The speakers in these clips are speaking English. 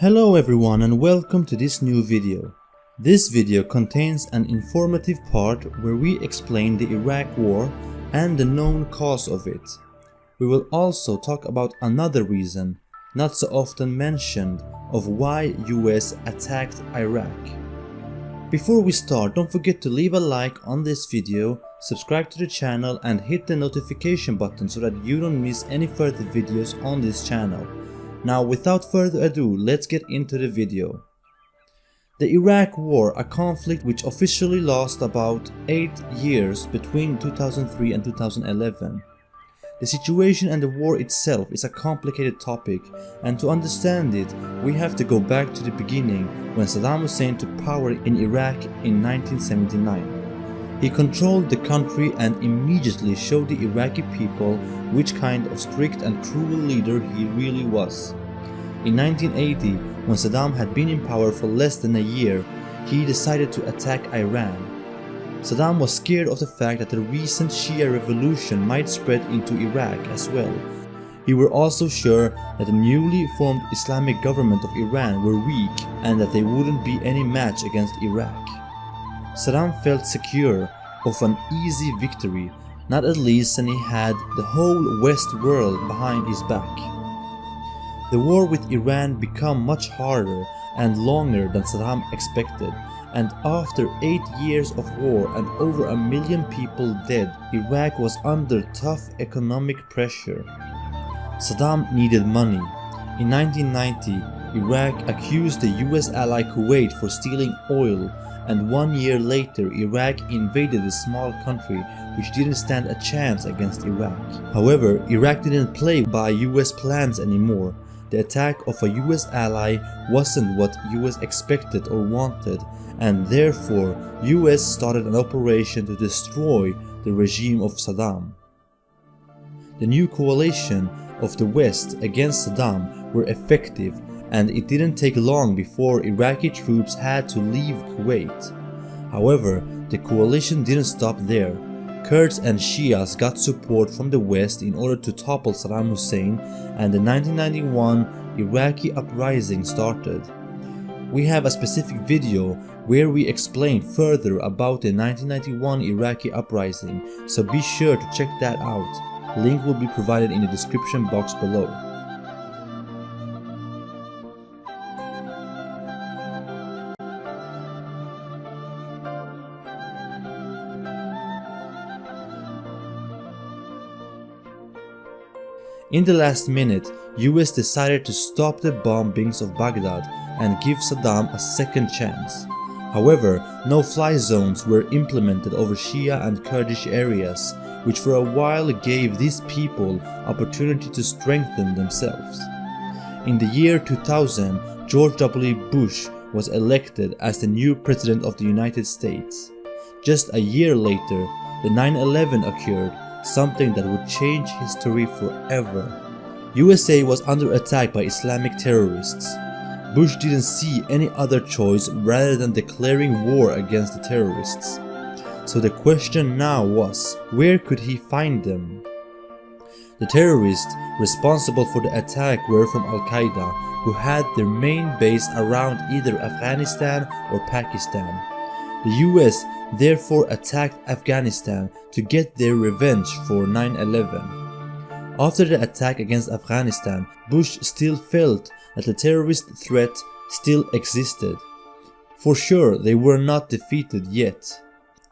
Hello everyone and welcome to this new video. This video contains an informative part where we explain the Iraq war and the known cause of it. We will also talk about another reason, not so often mentioned, of why US attacked Iraq. Before we start, don't forget to leave a like on this video, subscribe to the channel and hit the notification button so that you don't miss any further videos on this channel. Now without further ado, let's get into the video. The Iraq War, a conflict which officially lasted about 8 years between 2003 and 2011. The situation and the war itself is a complicated topic and to understand it we have to go back to the beginning when Saddam Hussein took power in Iraq in 1979. He controlled the country and immediately showed the Iraqi people which kind of strict and cruel leader he really was. In 1980, when Saddam had been in power for less than a year, he decided to attack Iran. Saddam was scared of the fact that the recent Shia revolution might spread into Iraq as well. He were also sure that the newly formed Islamic government of Iran were weak and that they wouldn't be any match against Iraq. Saddam felt secure of an easy victory, not at least when he had the whole West world behind his back. The war with Iran became much harder and longer than Saddam expected and after 8 years of war and over a million people dead, Iraq was under tough economic pressure. Saddam needed money. In 1990, Iraq accused the US ally Kuwait for stealing oil and one year later Iraq invaded the small country which didn't stand a chance against Iraq. However, Iraq didn't play by US plans anymore. The attack of a US ally wasn't what US expected or wanted and therefore US started an operation to destroy the regime of Saddam. The new coalition of the West against Saddam were effective and it didn't take long before Iraqi troops had to leave Kuwait. However, the coalition didn't stop there. Kurds and Shias got support from the West in order to topple Saddam Hussein and the 1991 Iraqi uprising started. We have a specific video where we explain further about the 1991 Iraqi uprising, so be sure to check that out. Link will be provided in the description box below. In the last minute, US decided to stop the bombings of Baghdad and give Saddam a second chance. However, no-fly zones were implemented over Shia and Kurdish areas, which for a while gave these people opportunity to strengthen themselves. In the year 2000, George W. Bush was elected as the new President of the United States. Just a year later, the 9-11 occurred something that would change history forever. USA was under attack by Islamic terrorists. Bush didn't see any other choice rather than declaring war against the terrorists. So the question now was, where could he find them? The terrorists responsible for the attack were from Al-Qaeda, who had their main base around either Afghanistan or Pakistan. The US therefore attacked Afghanistan to get their revenge for 9-11. After the attack against Afghanistan, Bush still felt that the terrorist threat still existed. For sure they were not defeated yet.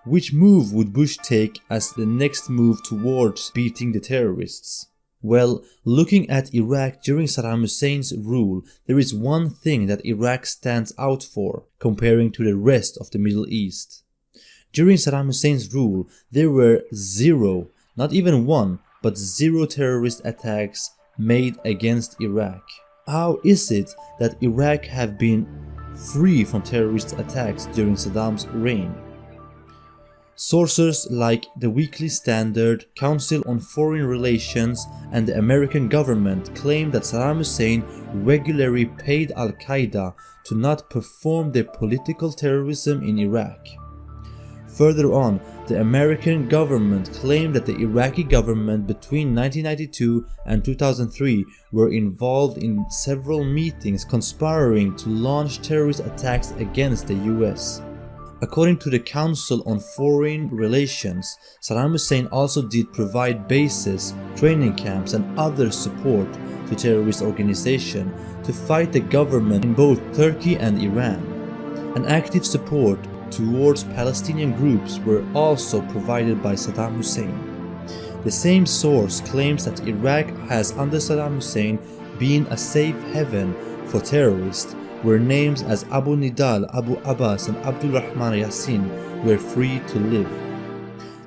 Which move would Bush take as the next move towards beating the terrorists? Well, looking at Iraq during Saddam Hussein's rule, there is one thing that Iraq stands out for, comparing to the rest of the Middle East. During Saddam Hussein's rule, there were zero, not even one, but zero terrorist attacks made against Iraq. How is it that Iraq have been free from terrorist attacks during Saddam's reign? Sources like the Weekly Standard, Council on Foreign Relations and the American government claim that Saddam Hussein regularly paid Al-Qaeda to not perform their political terrorism in Iraq. Further on, the American government claimed that the Iraqi government between 1992 and 2003 were involved in several meetings conspiring to launch terrorist attacks against the US. According to the Council on Foreign Relations, Saddam Hussein also did provide bases, training camps and other support to terrorist organizations to fight the government in both Turkey and Iran. An active support towards Palestinian groups were also provided by Saddam Hussein. The same source claims that Iraq has under Saddam Hussein been a safe haven for terrorists where names as Abu Nidal, Abu Abbas and Abdul Rahman Yassin were free to live.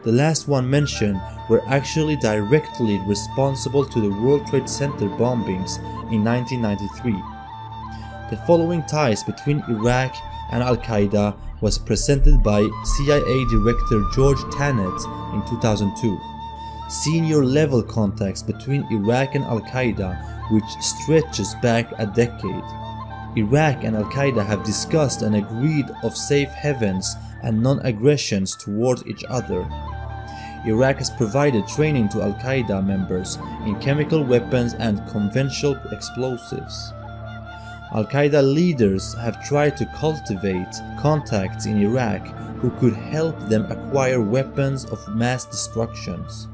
The last one mentioned were actually directly responsible to the World Trade Center bombings in 1993. The following ties between Iraq and Al-Qaeda was presented by CIA Director George Tenet in 2002. Senior level contacts between Iraq and Al-Qaeda which stretches back a decade. Iraq and Al-Qaeda have discussed and agreed of safe havens and non-aggressions towards each other. Iraq has provided training to Al-Qaeda members in chemical weapons and conventional explosives. Al-Qaeda leaders have tried to cultivate contacts in Iraq who could help them acquire weapons of mass destructions.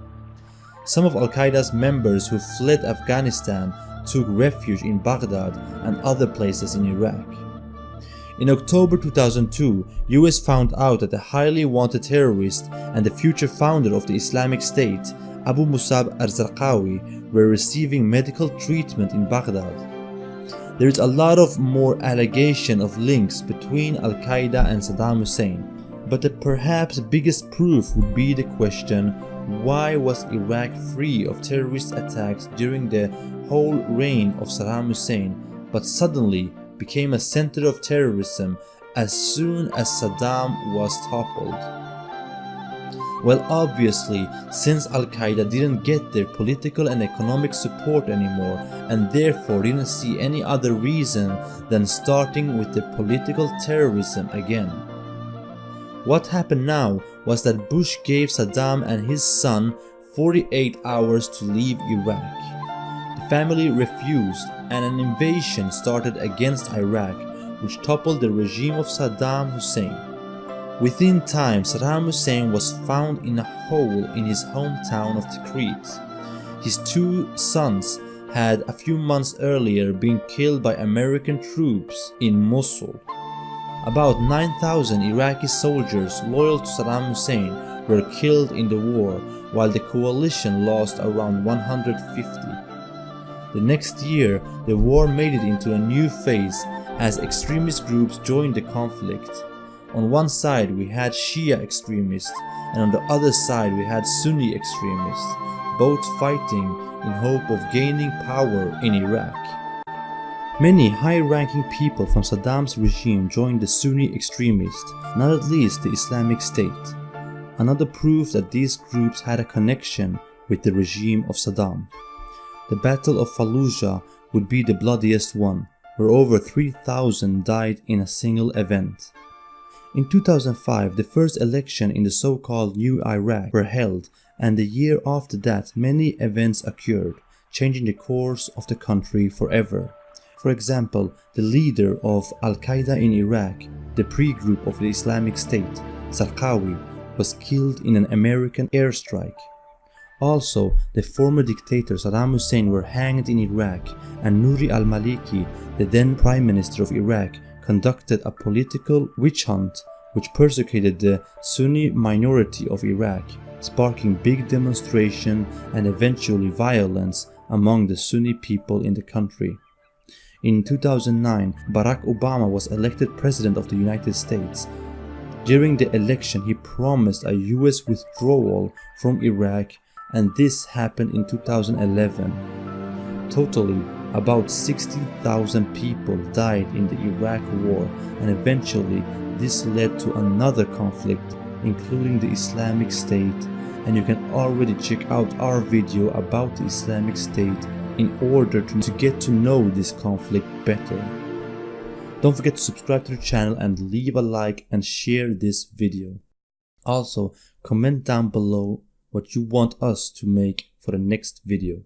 Some of Al-Qaeda's members who fled Afghanistan took refuge in Baghdad and other places in Iraq. In October 2002, US found out that the highly wanted terrorist and the future founder of the Islamic State, Abu Musab al-Zarqawi, were receiving medical treatment in Baghdad. There is a lot of more allegation of links between Al-Qaeda and Saddam Hussein, but the perhaps biggest proof would be the question why was Iraq free of terrorist attacks during the whole reign of Saddam Hussein but suddenly became a center of terrorism as soon as Saddam was toppled? Well obviously, since Al-Qaeda didn't get their political and economic support anymore and therefore didn't see any other reason than starting with the political terrorism again. What happened now was that Bush gave Saddam and his son 48 hours to leave Iraq. Family refused and an invasion started against Iraq which toppled the regime of Saddam Hussein. Within time, Saddam Hussein was found in a hole in his hometown of Tikrit. His two sons had a few months earlier been killed by American troops in Mosul. About 9,000 Iraqi soldiers loyal to Saddam Hussein were killed in the war while the coalition lost around 150. The next year, the war made it into a new phase as extremist groups joined the conflict. On one side we had Shia extremists and on the other side we had Sunni extremists, both fighting in hope of gaining power in Iraq. Many high-ranking people from Saddam's regime joined the Sunni extremists, not at least the Islamic State. Another proof that these groups had a connection with the regime of Saddam. The Battle of Fallujah would be the bloodiest one, where over 3,000 died in a single event. In 2005, the first election in the so-called New Iraq were held and the year after that many events occurred, changing the course of the country forever. For example, the leader of Al-Qaeda in Iraq, the pre-group of the Islamic State, Zarqawi, was killed in an American airstrike. Also, the former dictator Saddam Hussein were hanged in Iraq and Nouri al-Maliki, the then Prime Minister of Iraq, conducted a political witch hunt which persecuted the Sunni minority of Iraq, sparking big demonstration and eventually violence among the Sunni people in the country. In 2009, Barack Obama was elected President of the United States. During the election, he promised a US withdrawal from Iraq and this happened in 2011. Totally, about 60,000 people died in the Iraq war and eventually this led to another conflict including the Islamic State and you can already check out our video about the Islamic State in order to, get to know this conflict better. Don't forget to subscribe to the channel and leave a like and share this video. Also, comment down below what you want us to make for the next video.